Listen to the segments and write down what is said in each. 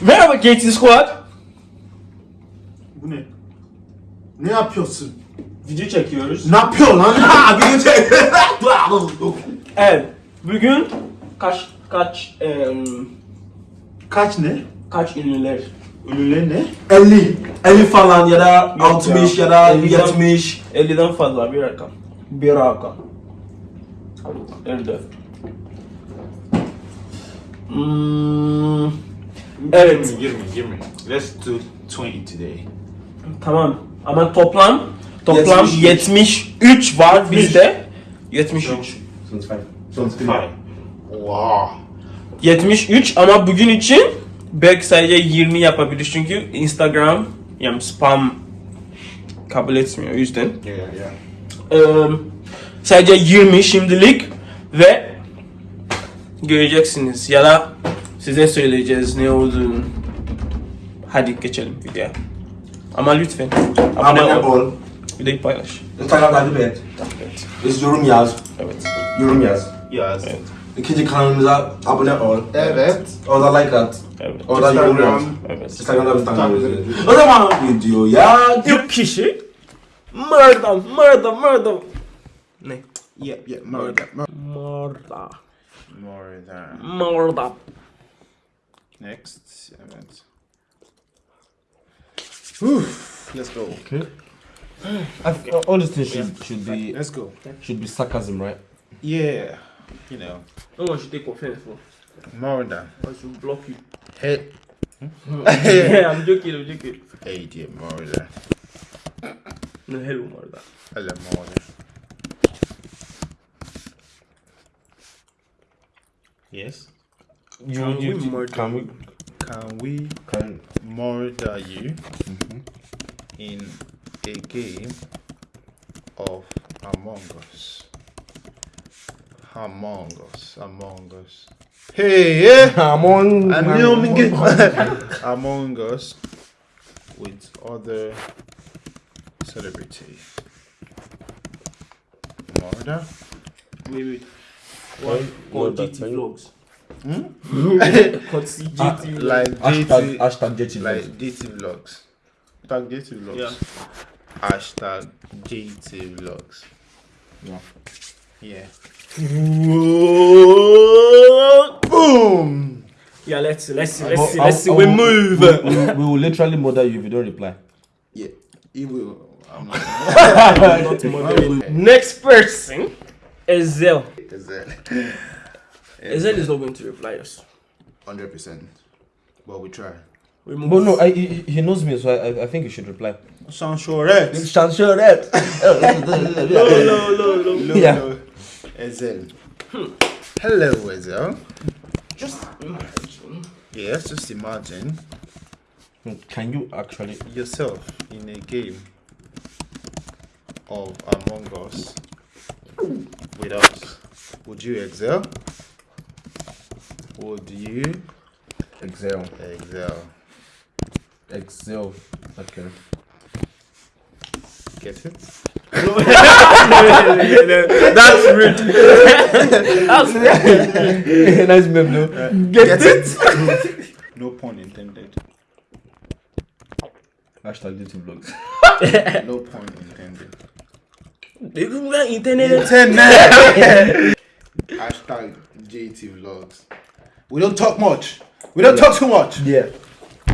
Merhaba Gating Squad. Bu ne? Ne yapıyorsun? Video çekiyoruz. Ne yapıyor lan? Ha, bir şey. Evet. Bugün kaç kaç em, Kaç ne? kaç ünlüler? Ünlüler ne? 50. 50 falan ya da 60 ya. ya da 50 'den 70. 50'den fazla bir rakam. Bir rakam. 54. Hmm, evet. 20, 20, 20. Let's do 20 today. Tamam. Ama toplam toplam 73. 73 var bizde. 73. 25. 25. Wow. 73 ama bugün için belki sadece 20 yapabilir çünkü Instagram yani spam kabul etmiyor o yüzden. Yeah, yeah. Eee, sadece 20 şimdilik ve göreceksiniz ya da size söyleyeceğiz ne olduğunu. Hadi geçelim videoya. Ama lütfen abone Abone ol. ol. Videoyu paylaş. Instagram takip et. Evet. Biz yorum yaz. Evet. Yorum yaz. Yes. Evet. İkinci kanalımıza abone ol. Evet. Orada like at. Evet. Orada yorum yaz. Evet. Instagram'da biz takip. O zaman videoya İlk kişi Murda, Murda, Murda. Ne? Yeah, yeah. Murder. Murda. Murder. Murda. Next. Evet. Whew. Let's go. Okay. I th all these things should, should be Let's go. should be sarcasm, right? Yeah. You know. No one should take offense for. Murder. I should block you. Hey. Hmm? yeah, I'm joking, I'm joking. Hey, dear murder. No, hello, Murda. Hello, murder. Yes. You, Can you, we you- murder? can we Can we can murder you mm-hmm. in a game of Among Us? Among Us, Among Us. Hey, yeah. Among I knew Among Us with other celebrities. Murder? Wait, wait. What? What Called that GT thing? Vlogs. Hmm? Called Vlogs. Like hashtag DT, hashtag JT like vlogs. DT vlogs. Tag DT vlogs. Yeah. Hashtag JT vlogs. Yeah. Yeah. Boom! Yeah, let's see, let's see, let's see, let's see. We move. We, we, we will literally murder you if you don't reply. Yeah. He will. I'm not. Not. Next person is Zell. Is that? Is not going to reply us. Hundred percent. But we try. We move. But no, I, he, he knows me, so I, I think he should reply. Sound sure, right? Chance sure. No, no, no, no. Hello, Yeah. hello. Ezhel. Hello, Ezhel. Just imagine. Yes, just imagine Can you actually? yourself in a game of Among Us with us. Would you excel? Would you Excel. excel? Excel. Okay. Get it? That's rude. That's rude. nice meme, though. Get it? No pun intended. Hashtag JT vlogs. No pun intended. You can internet. Hashtag JT Vlogs. We don't talk much. We don't talk too much. Yeah.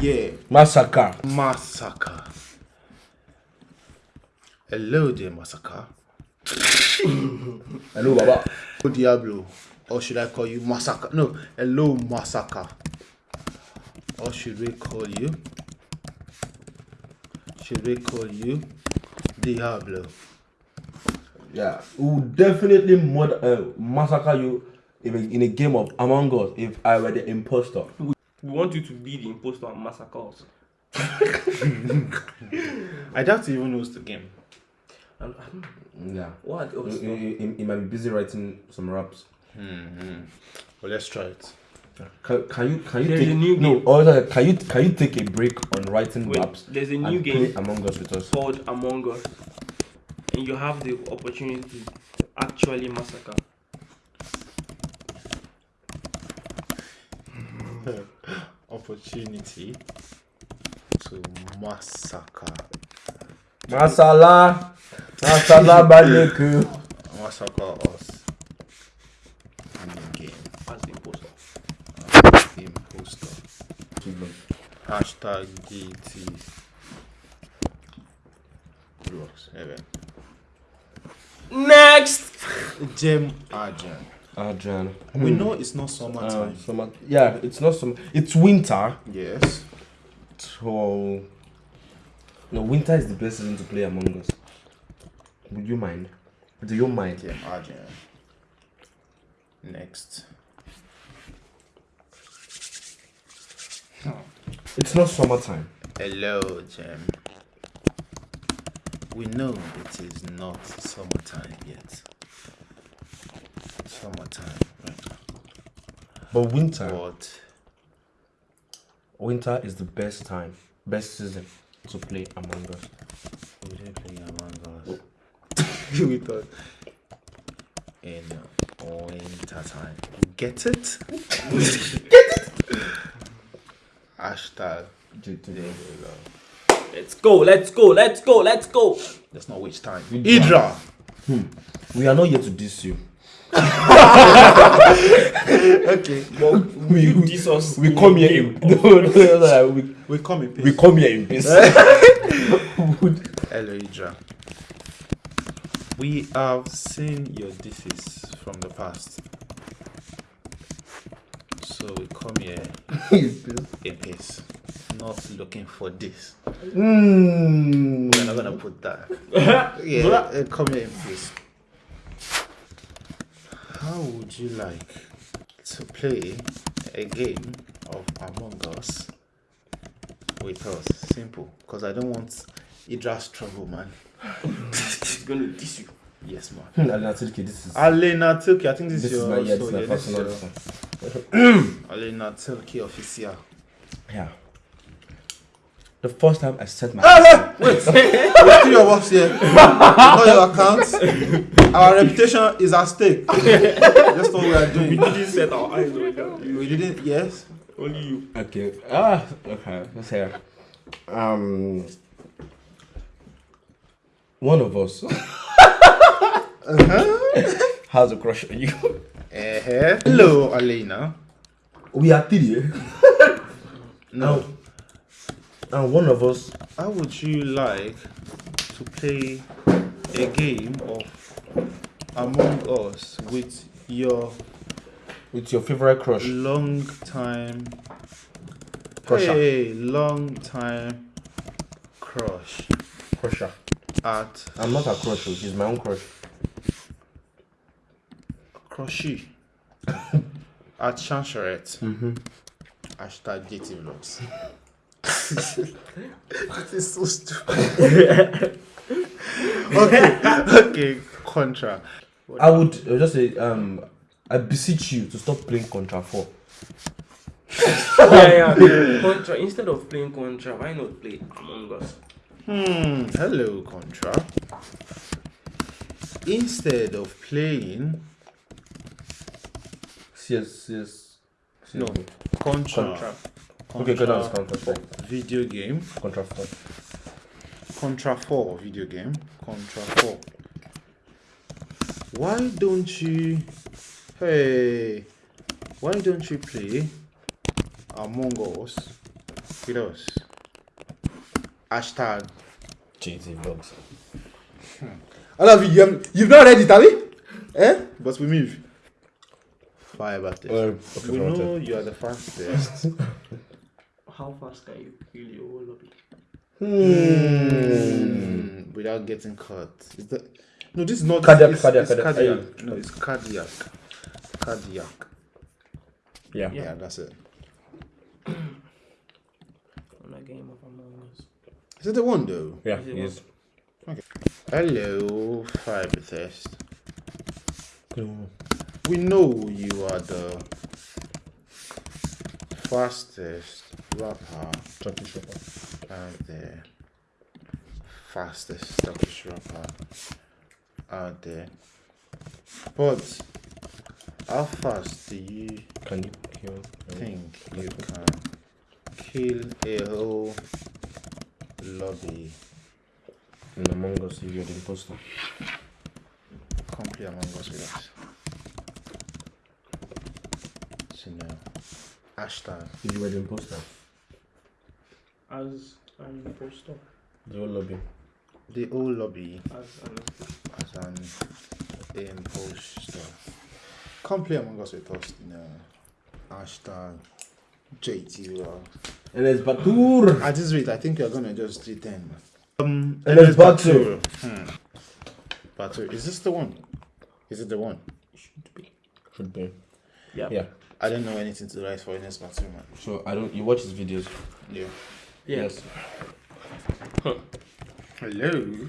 Yeah. Massacre. Massacre. Hello there, Massacre. Hello, Baba. Oh, Diablo. Or should I call you Massacre? No. Hello, Massacre. Or should we call you? Should we call you Diablo? Yeah. We will definitely murder, uh, massacre you in a, in a game of Among Us if I were the imposter. We want you to be the imposter and massacre us. I doubt he even knows the game. And, um, Yeah. what He, he, he- he might be busy writing some raps. Well, let's try it. Can, can you can you There's take a new no? game. Or can you can you take a break on writing Wait, raps there's a new game Among Us with us? called Among Us, and you have the opportunity to actually massacre. opportunity to massacre Masala. Masala baleku. massacre us in the game. As the imposter. Imposter. Hashtag GT. Even. Next. Gem Argent. Ah, Adrian. We hmm. know it's not summertime. Ah, um, summer. Yeah, it's not summer. It's winter. yes. So. No, winter is the best season to play Among Us. Would you mind? Do you mind? Gem Argent. Next. Hmm. It's not summertime. Hello, Gem. We know it is not summertime yet. Summertime, right? But winter. But Winter is the best time, best season to play Among Us. we didn't play Among Us. we thought in winter time. Get it? Get it? Hashtag today. Let's go. Let's go. Let's go. Let's go. Let's not waste time. Idra. Idra. We are not here to diss you. Okay. Well, We- you diss us. We come here in no, no, no, no, we, We come in peace. we come here in peace. Hello, Idra. We have seen your disses from the past. So we come here in peace. Not looking for this. mm. We're not gonna put that. yeah, uh, come here in peace. How would you like to play a game of Among Us with us? Simple. Because I don't want Idra's trouble, man. He's gonna diss you. Yes, man. Aleyna Tilki, this is Aleyna Tilki, I think this, this is is your my yeah, this is my yeah, this is your. Aleyna Tilki official. Yeah. The first time I set my There's three of us here. Know your accounts. Our reputation is at stake. That's what we are doing. We didn't set our eyes on that. We didn't. Yes. Only you. Okay. Ah, okay. Let's hear. Um, one of us uh-huh. has a crush on you. Uh-huh. Hello, Aleyna. We are three, No. And one of us. How would you like to play a game of Among Us with your With your favorite crush, long time crusher, hey, long time crush crusher. at I'm not a crush. She's my own crush. Crushy at Chancherette. Mm-hmm. Hashtag JT Vlogs. That is so stupid. okay, okay, Contra. I would uh, just say, um, I beseech you to stop playing Contra 4. yeah, yeah. Contra. Instead of playing Contra, why not play Among Us? Hmm, hello, Contra. Instead of playing CS, CS. No. Contra, Contra. Okay, go down to Contra Contra 4. Video game, Contra 4. Contra 4 video game, Contra 4. Why don't you, hey, why don't you play Among Us with us? Hashtag. JT Vlogs. I love you. You have, you've not read it, have you? Eh? But we move. Fire about this. Uh, okay, we know you are the fastest. How fast can you kill your whole lobby? Hmm, without getting caught. Is that no? This is not Cardiac, it's, cardiac, it's cardiac. cardiac. No, it's cardiac. Cardiac. Yeah. Yeah, that's it. On a game of Among Us. Is it the one though? Yeah, Is it yes. Hello, Fiber Test. We know you are the fastest rapper Turkish rapper. out there. Fastest Turkish rapper out there. But how fast do you Can you kill? think you can kill a whole lobby. In Among Us, if you're the imposter. Come play Among Us with us. So now, hashtag. If you were the imposter. As an impostor. The whole lobby. The whole lobby As an as an imposter. Come play Among Us with us. No. Hashtag JT. And it's Batur. At this rate, I think you're gonna just do 10. Um, And it's Batu. Hmm. Batu. Is this the one? Is it the one? should be. Should be. Yeah. Yeah. I don't know anything to write for Enes Batu, man. So I don't. You watch his videos. Yeah. Yes. Hello.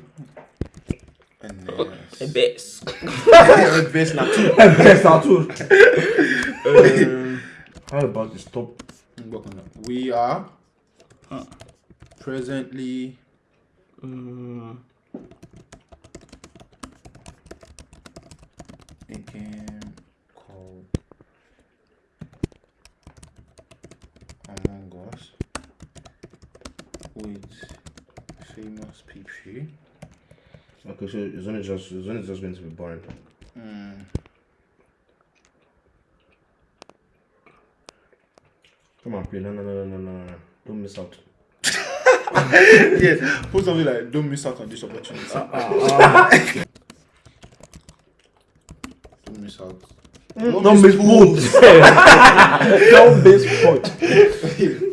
And uh, A best. base now. Best Batur. How about this top? We are presently Mm, a game called Among Us with famous people. Okay, so it's only just it's only just going to be boring. Mm. Come on, play. No, no, no, no, no, no, no. Don't miss out. yeah, put something like don't miss out on this opportunity. Ah, ah, ah. don't miss out. Mm, don't miss food. Don't miss food.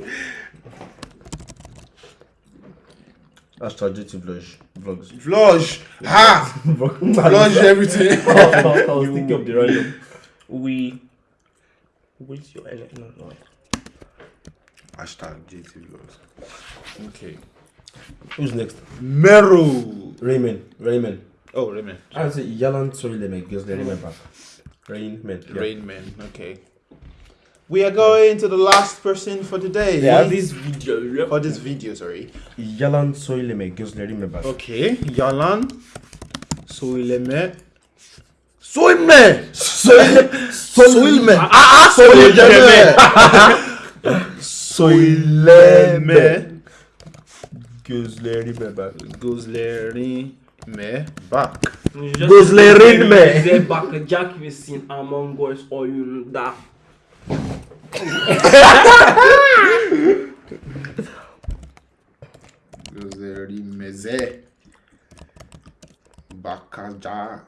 Hashtag GT vlog. Vlogs. Vlog! Ha! Vlog everything. I was thinking of the random. we. What's your L? No, no. Hashtag JT Vlogs. Okay. Who's next? Mero! Raymond. Raymond. Oh, Raymond. I say Yalan Sorry, Soileme gives the remember. Raymond. Yeah. Rainman. Okay. We are going to the last person for today. Yeah. This video. For this video, sorry. Yalan Soileme gives the remember. Okay. Yalan. Soileme. Soilme! Soilme! Ah ah! Soilme! Soilme! Gözleri bebek. Gözleri me back. Gözlerin mi? Bize bakacak mısın Among Us oyununda? Mesé Bacaja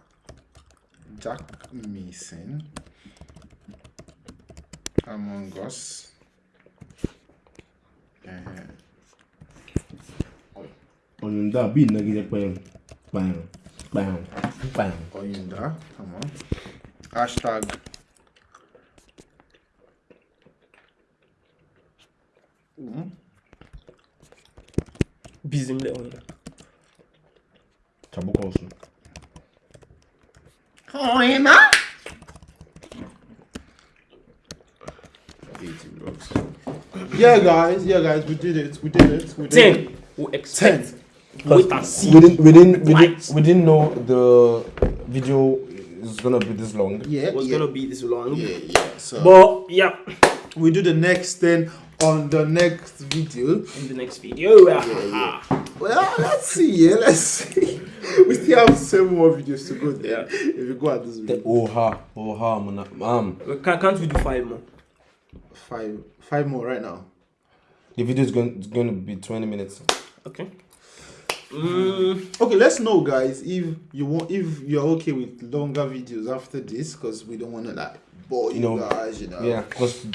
Jack Mason Among Us. Eh. Oyunda bi na gide payam. Payam. Payam. Payam. Oyunda. Tamam. Hashtag Bizimle oyna. Çabuk olsun. eighty. Yeah, guys. Yeah, guys. We did it. We did it. We did it. Ten. We expect. Wait and see. We didn't, we didn't, we didn't, we didn't know the video is gonna be this long. Yeah. it was yeah. gonna be this long. Yeah, yeah. So But yeah, we do the next thing on the next video. in the next video. yeah. Well, let's see. Yeah, let's see. We still have seven more videos to go there. If you go at this video, Oha, oha, man. Um, We can, can't we do five more? five, five more right now. the video is going, it's going to be 20 minutes. Okay. Mm, Okay, let's know, guys, if you want, if you're okay with longer videos after this, because we don't want to like bore you, You know, guys. You know. Yeah, because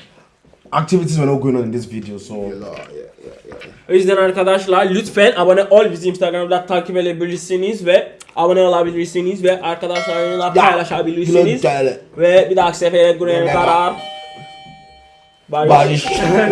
activities were not going on in this video, so yeah, yeah, yeah. O yüzden arkadaşlar lütfen abone ol bizi Instagram'da takip edebilirsiniz ve abone olabilirsiniz ve arkadaşlarınızla paylaşabilirsiniz. Ve bir dahaki sefere görene kadar. Barış.